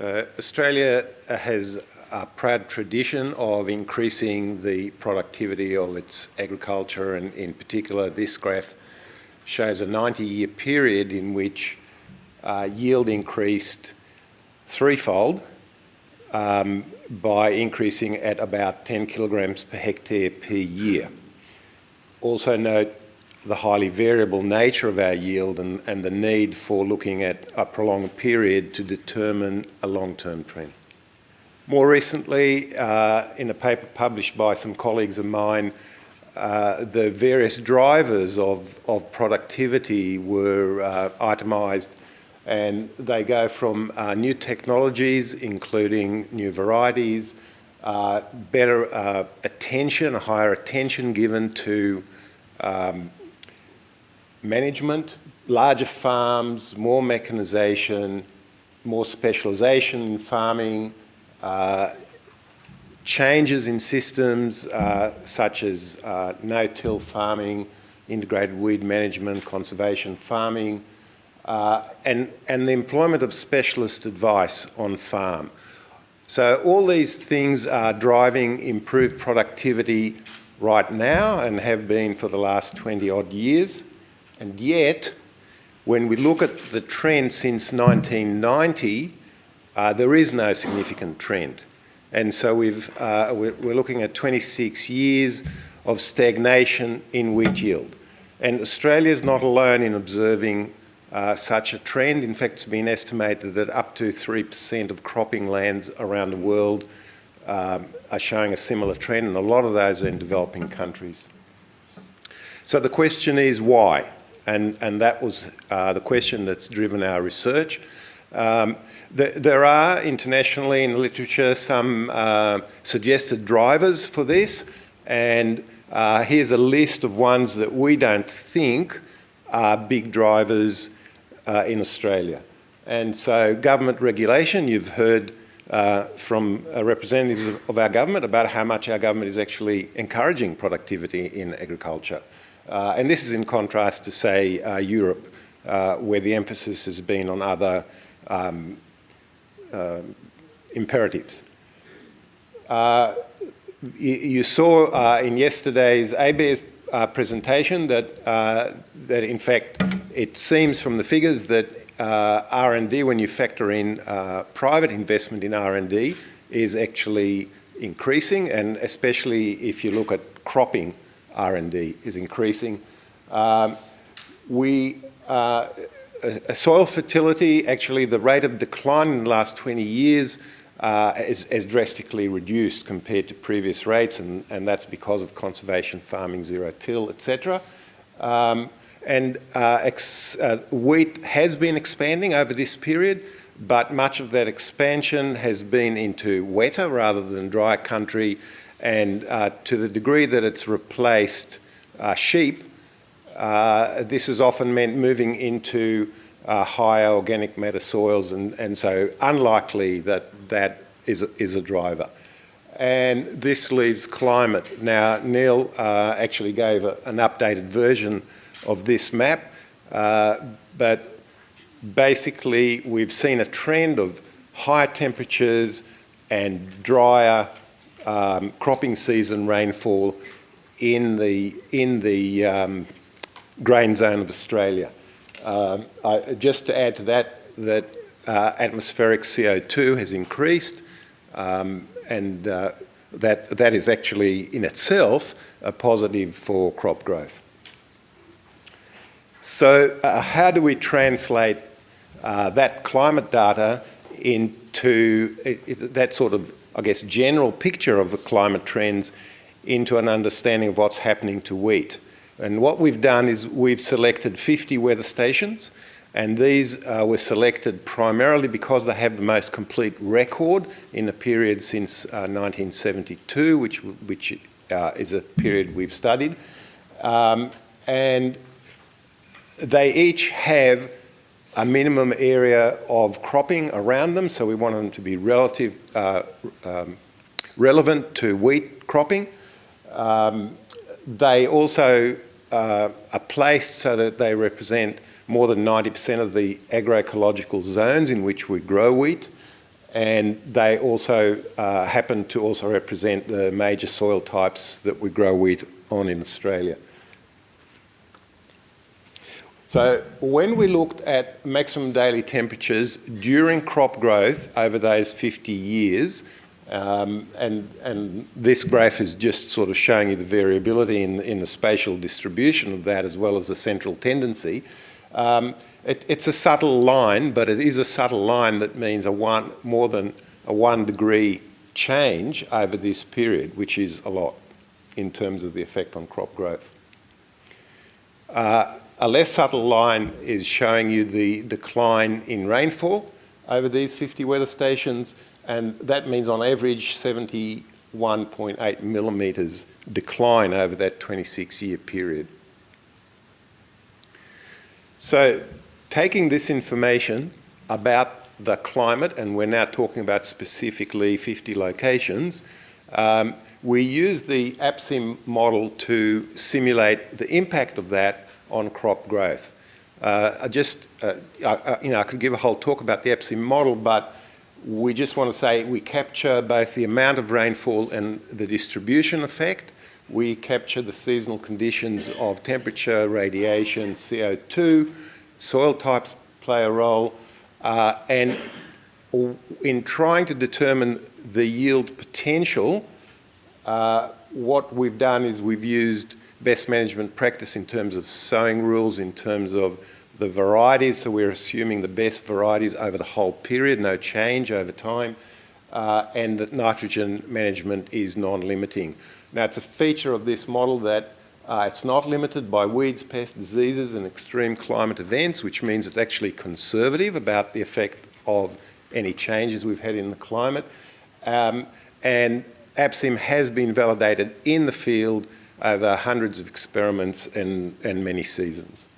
Uh, Australia has a proud tradition of increasing the productivity of its agriculture and in particular this graph shows a 90-year period in which uh, yield increased threefold um, by increasing at about 10 kilograms per hectare per year. Also note the highly variable nature of our yield and, and the need for looking at a prolonged period to determine a long-term trend. More recently, uh, in a paper published by some colleagues of mine, uh, the various drivers of, of productivity were uh, itemised and they go from uh, new technologies, including new varieties, uh, better uh, attention, a higher attention given to um, management, larger farms, more mechanization, more specialization in farming, uh, changes in systems uh, such as uh, no-till farming, integrated weed management, conservation farming, uh, and, and the employment of specialist advice on farm. So all these things are driving improved productivity right now and have been for the last 20 odd years. And yet, when we look at the trend since 1990, uh, there is no significant trend. And so we've, uh, we're, looking at 26 years of stagnation in wheat yield. And Australia is not alone in observing uh, such a trend. In fact, it's been estimated that up to 3% of cropping lands around the world um, are showing a similar trend, and a lot of those are in developing countries. So the question is why? And, and that was uh, the question that's driven our research. Um, there are internationally in the literature some uh, suggested drivers for this, and uh, here's a list of ones that we don't think are big drivers uh, in Australia. And so government regulation, you've heard uh, from uh, representatives of, of, our government about how much our government is actually encouraging productivity in agriculture. Uh, and this is in contrast to, say, uh, Europe, uh, where the emphasis has been on other um, imperatives. You, you, saw in yesterday's ABARES presentation that, that in fact it seems from the figures that uh, R&D, when you factor in uh, private investment in R&D, is actually increasing, and especially if you look at cropping, R&D is increasing. Um, we, uh, soil fertility, actually the rate of decline in the last 20 years uh, is, is, drastically reduced compared to previous rates, and, and that's because of conservation farming, zero till, etc. Um, and uh, uh, wheat has been expanding over this period, but much of that expansion has been into wetter rather than drier country. And uh, to the degree that it's replaced uh, sheep, uh, this has often meant moving into uh, higher organic matter soils, and, and so unlikely that that is a, is a driver. And this leaves climate. Now, Neil actually gave a, an updated version of this map, uh, but basically we've seen a trend of higher temperatures and drier um, cropping season rainfall in the, in the um, grain zone of Australia. Um, I, just to add to that, that uh, atmospheric CO2 has increased um, and uh, that, that is actually in itself a positive for crop growth. So uh, how do we translate uh, that climate data into it, it, that sort of, I guess, general picture of the climate trends into an understanding of what's happening to wheat? And what we've done is we've selected 50 weather stations and these uh, were selected primarily because they have the most complete record in a period since uh, 1972, which, which uh, is a period we've studied. Um, and they each have a minimum area of cropping around them, so we want them to be relative, uh, um, relevant to wheat cropping. Um, they also uh, are placed so that they represent more than 90% of the agroecological zones in which we grow wheat. and they also uh, happen to also represent the major soil types that we grow wheat on in Australia. So when we looked at maximum daily temperatures during crop growth over those 50 years, um, and, and this graph is just sort of showing you the variability in, in the spatial distribution of that as well as the central tendency. Um, it, it's a subtle line, but it is a subtle line that means a one, more than a one degree change over this period, which is a lot in terms of the effect on crop growth. Uh, a less subtle line is showing you the decline in rainfall over these 50 weather stations, and that means on average 71.8 millimetres decline over that 26 year period. So taking this information about the climate, and we're now talking about specifically 50 locations, um, we use the APSIM model to simulate the impact of that on crop growth. Uh, I just, uh, I, you know, I could give a whole talk about the APSIM model, but we just want to say we capture both the amount of rainfall and the distribution effect. We capture the seasonal conditions of temperature, radiation, CO2, soil types play a role, uh, and in trying to determine the yield potential, uh, what we've done is we've used best management practice in terms of sowing rules, in terms of the varieties, so we're assuming the best varieties over the whole period, no change over time, uh, and that nitrogen management is non-limiting. Now it's a feature of this model that uh, it's not limited by weeds, pests, diseases and extreme climate events, which means it's actually conservative about the effect of any changes we've had in the climate. Um, and APSIM has been validated in the field over hundreds of experiments and, and many seasons.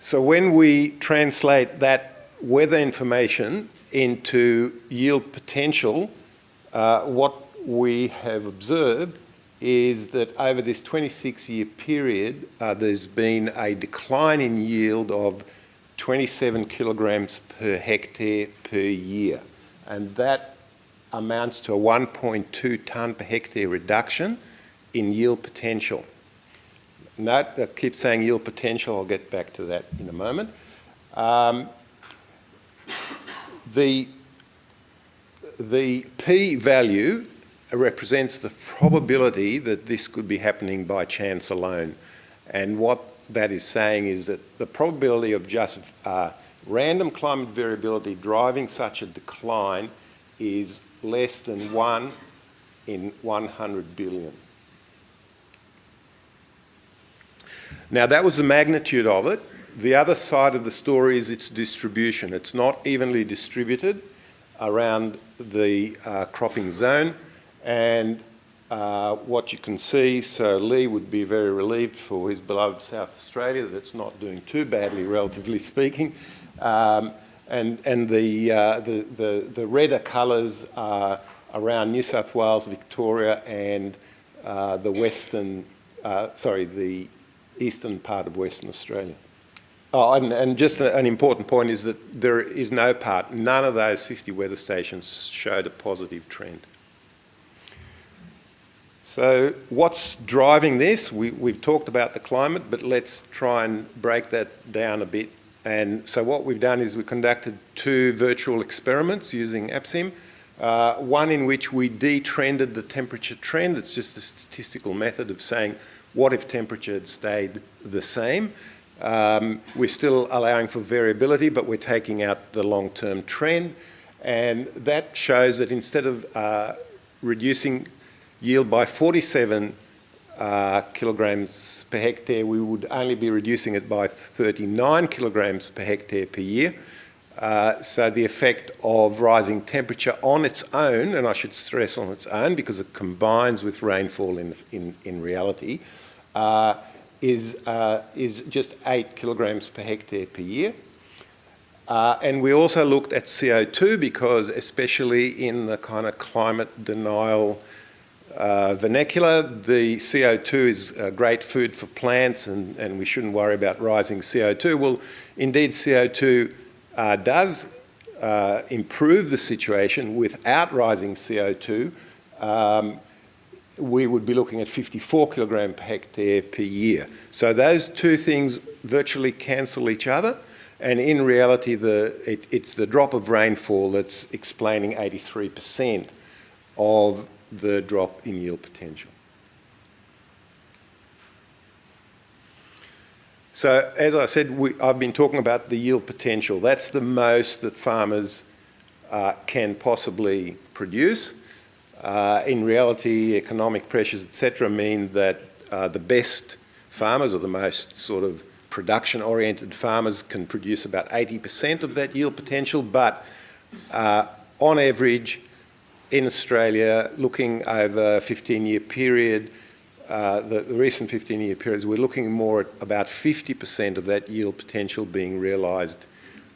So when we translate that weather information into yield potential, uh, what we have observed is that over this 26 year period, uh, there's been a decline in yield of 27 kilograms per hectare per year. And that amounts to a 1.2 tonne per hectare reduction in yield potential. Note, I keep saying yield potential, I'll get back to that in a moment. Um, the, the P value represents the probability that this could be happening by chance alone. And what that is saying is that the probability of just uh, random climate variability driving such a decline is less than one in 100 billion. Now that was the magnitude of it. The other side of the story is its distribution. It's not evenly distributed around the uh, cropping zone. And uh, what you can see, so Lee would be very relieved for his beloved South Australia that it's not doing too badly, relatively speaking. Um, and and the, uh, the, the, the, redder colours are around New South Wales, Victoria and uh, the western, uh, sorry, the eastern part of Western Australia. Oh, and, and just an important point is that there is no part, none of those 50 weather stations showed a positive trend. So what's driving this? We, have talked about the climate, but let's try and break that down a bit. And so what we've done is we conducted two virtual experiments using APSIM. Uh, one in which we detrended the temperature trend. It's just a statistical method of saying what if temperature had stayed the same. Um, we're still allowing for variability, but we're taking out the long-term trend. And that shows that instead of uh, reducing yield by 47 uh, kilograms per hectare, we would only be reducing it by 39 kilograms per hectare per year. Uh, so the effect of rising temperature on its own, and I should stress on its own because it combines with rainfall in, in, in reality, uh, is, uh, is just 8 kilograms per hectare per year. Uh, and we also looked at CO2 because especially in the kind of climate denial uh, vernacular, the CO2 is uh, great food for plants and, and we shouldn't worry about rising CO2. Well, indeed CO2 uh, does uh, improve the situation without rising CO2, um, we would be looking at 54 kilogram per hectare per year. So those two things virtually cancel each other. And in reality, the, it, it's the drop of rainfall that's explaining 83% of the drop in yield potential. So as I said, we, I've been talking about the yield potential. That's the most that farmers uh, can possibly produce. Uh, in reality, economic pressures, etc., mean that uh, the best farmers or the most sort of production-oriented farmers can produce about 80% of that yield potential, but uh, on average, in Australia, looking over a 15-year period, uh, the, the, recent 15-year periods, we're looking more at about 50% of that yield potential being realised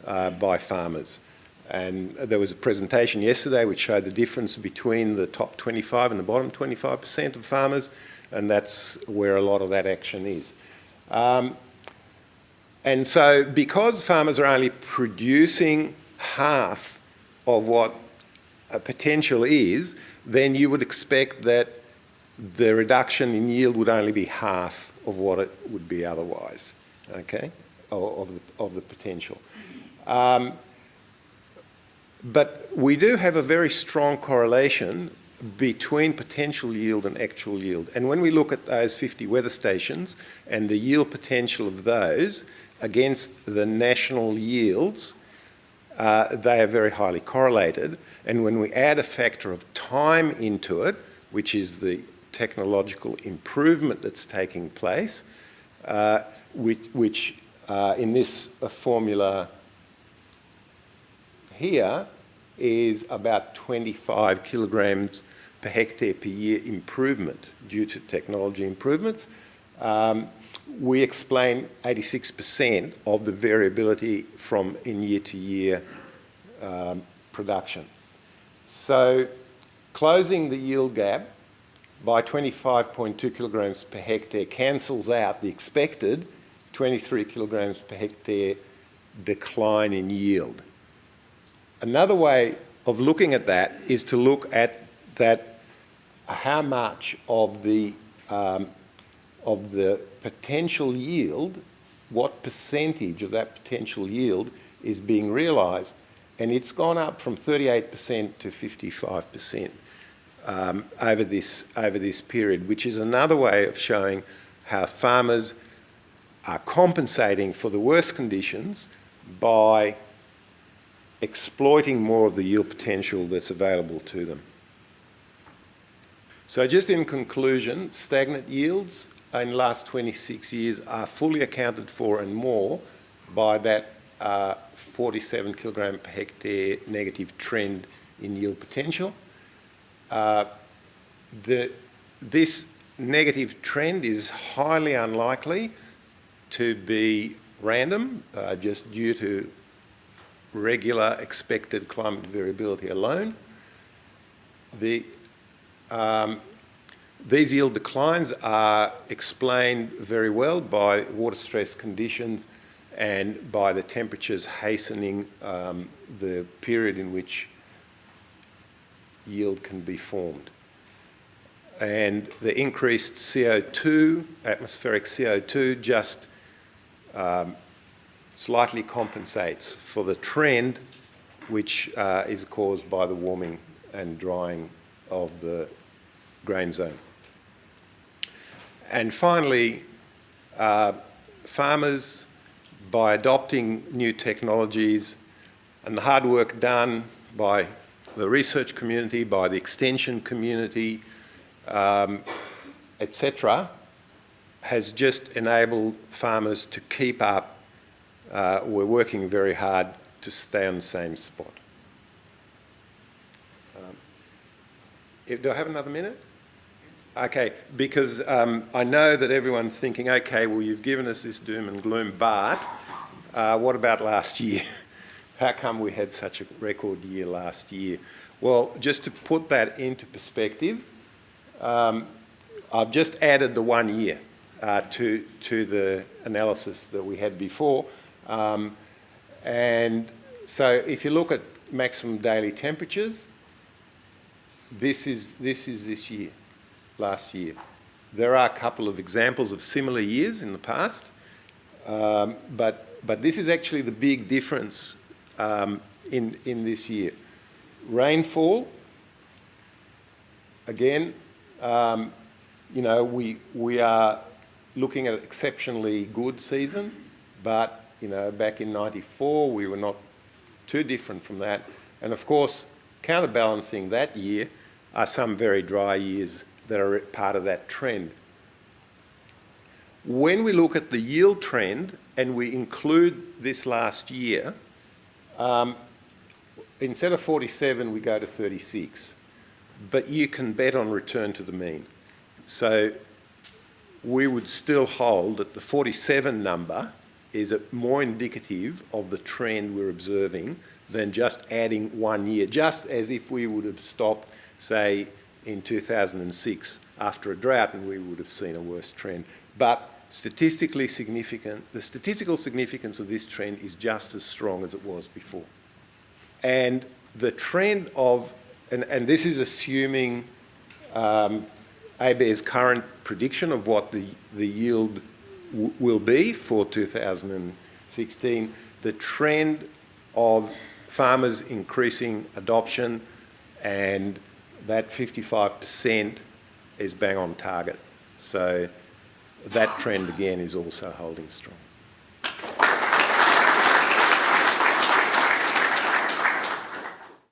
uh, by farmers. And there was a presentation yesterday which showed the difference between the top 25 and the bottom 25% of farmers, and that's where a lot of that action is. Um, and so because farmers are only producing half of what potential is, then you would expect that the reduction in yield would only be half of what it would be otherwise, okay, of, the, of the potential. Um, but we do have a very strong correlation between potential yield and actual yield. And when we look at those 50 weather stations and the yield potential of those against the national yields, uh, they are very highly correlated. And when we add a factor of time into it, which is the technological improvement that's taking place, uh, which, which uh, in this uh, formula here is about 25 kilograms per hectare per year improvement due to technology improvements. Um, we explain 86% of the variability from in year to year um, production. So closing the yield gap by 25.2 kilograms per hectare cancels out the expected 23 kilograms per hectare decline in yield. Another way of looking at that is to look at that how much of the um, of the potential yield, what percentage of that potential yield is being realised, and it's gone up from 38% to 55% um, over, this, over this period, which is another way of showing how farmers are compensating for the worst conditions by exploiting more of the yield potential that's available to them. So just in conclusion, stagnant yields in the last 26 years are fully accounted for and more by that uh, 47 kilogram per hectare negative trend in yield potential. Uh, the, this negative trend is highly unlikely to be random, uh, just due to regular expected climate variability alone. The, um, these yield declines are explained very well by water stress conditions and by the temperatures hastening um, the period in which yield can be formed. And the increased CO2, atmospheric CO2, just um, slightly compensates for the trend which uh, is caused by the warming and drying of the grain zone. And finally, uh, farmers, by adopting new technologies and the hard work done by the research community, by the extension community, um, etc., has just enabled farmers to keep up. Uh, we're working very hard to stay on the same spot. Um, do I have another minute? Okay, because um, I know that everyone's thinking, okay, well, you've given us this doom and gloom, but uh, what about last year? How come we had such a record year last year? Well, just to put that into perspective, um, I've just added the one year uh, to, to the analysis that we had before. Um, and so if you look at maximum daily temperatures, this is, this is this year, last year. There are a couple of examples of similar years in the past, um, but, but this is actually the big difference um, in, in this year. Rainfall, again, um, you know, we, we are looking at an exceptionally good season, but, you know, back in 94, we were not too different from that. And of course, counterbalancing that year are some very dry years that are part of that trend. When we look at the yield trend and we include this last year, um, instead of 47, we go to 36. But you can bet on return to the mean. So we would still hold that the 47 number is a more indicative of the trend we're observing than just adding one year, just as if we would have stopped, say, in 2006 after a drought and we would have seen a worse trend. But statistically significant, the statistical significance of this trend is just as strong as it was before. And the trend of, and, and this is assuming um, ABARES current prediction of what the, the yield will be for 2016, the trend of farmers increasing adoption and that 55% is bang on target. So that trend again is also holding strong.